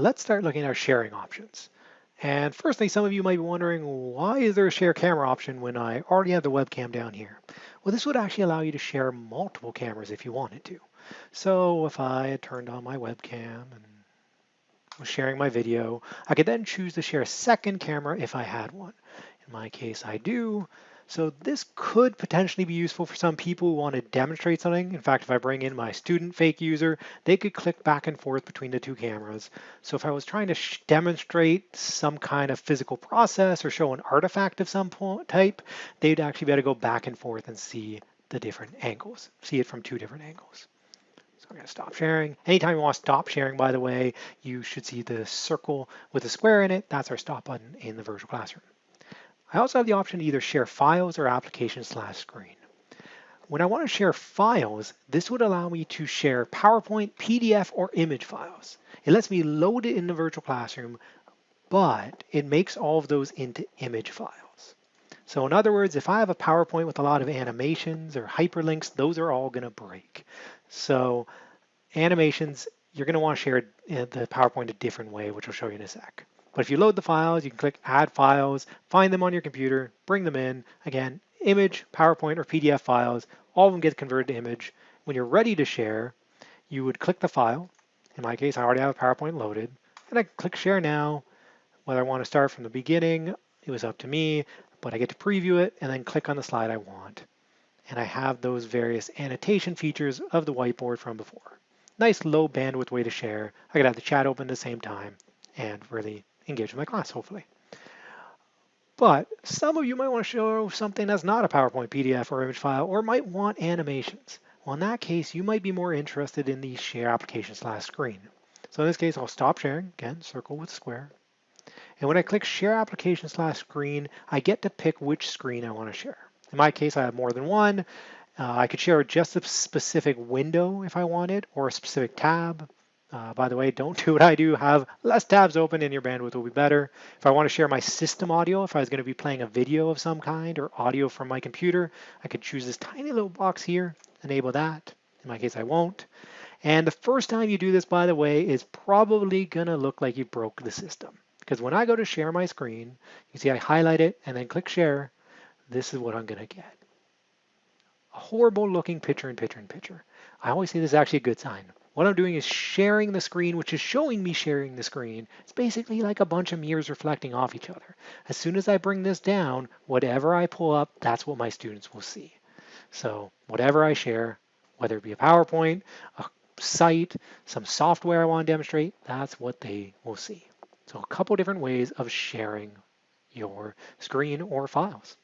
let's start looking at our sharing options. And firstly, some of you might be wondering, why is there a share camera option when I already have the webcam down here? Well, this would actually allow you to share multiple cameras if you wanted to. So if I had turned on my webcam and was sharing my video, I could then choose to share a second camera if I had one. In my case, I do. So this could potentially be useful for some people who want to demonstrate something. In fact, if I bring in my student fake user, they could click back and forth between the two cameras. So if I was trying to demonstrate some kind of physical process or show an artifact of some type, they'd actually be able to go back and forth and see the different angles, see it from two different angles. So I'm going to stop sharing. Anytime you want to stop sharing, by the way, you should see the circle with a square in it. That's our stop button in the virtual classroom. I also have the option to either share files or application slash screen. When I want to share files, this would allow me to share PowerPoint, PDF, or image files. It lets me load it in the virtual classroom, but it makes all of those into image files. So in other words, if I have a PowerPoint with a lot of animations or hyperlinks, those are all going to break. So animations, you're going to want to share uh, the PowerPoint a different way, which I'll show you in a sec. But if you load the files, you can click Add Files, find them on your computer, bring them in. Again, image, PowerPoint, or PDF files, all of them get converted to image. When you're ready to share, you would click the file. In my case, I already have a PowerPoint loaded. And I click Share Now. Whether I want to start from the beginning, it was up to me, but I get to preview it and then click on the slide I want. And I have those various annotation features of the whiteboard from before. Nice low bandwidth way to share. I could have the chat open at the same time and really engage with my class, hopefully. But some of you might want to show something that's not a PowerPoint PDF or image file, or might want animations. Well, in that case, you might be more interested in the share application slash screen. So in this case, I'll stop sharing, again, circle with square. And when I click share application slash screen, I get to pick which screen I want to share. In my case, I have more than one. Uh, I could share just a specific window if I wanted, or a specific tab. Uh, by the way, don't do what I do. Have less tabs open and your bandwidth will be better. If I want to share my system audio, if I was going to be playing a video of some kind or audio from my computer, I could choose this tiny little box here, enable that. In my case, I won't. And the first time you do this, by the way, is probably going to look like you broke the system. Because when I go to share my screen, you see I highlight it and then click share. This is what I'm going to get. A horrible looking picture in picture in picture. I always say this is actually a good sign. What I'm doing is sharing the screen, which is showing me sharing the screen. It's basically like a bunch of mirrors reflecting off each other. As soon as I bring this down, whatever I pull up, that's what my students will see. So whatever I share, whether it be a PowerPoint, a site, some software I want to demonstrate, that's what they will see. So a couple different ways of sharing your screen or files.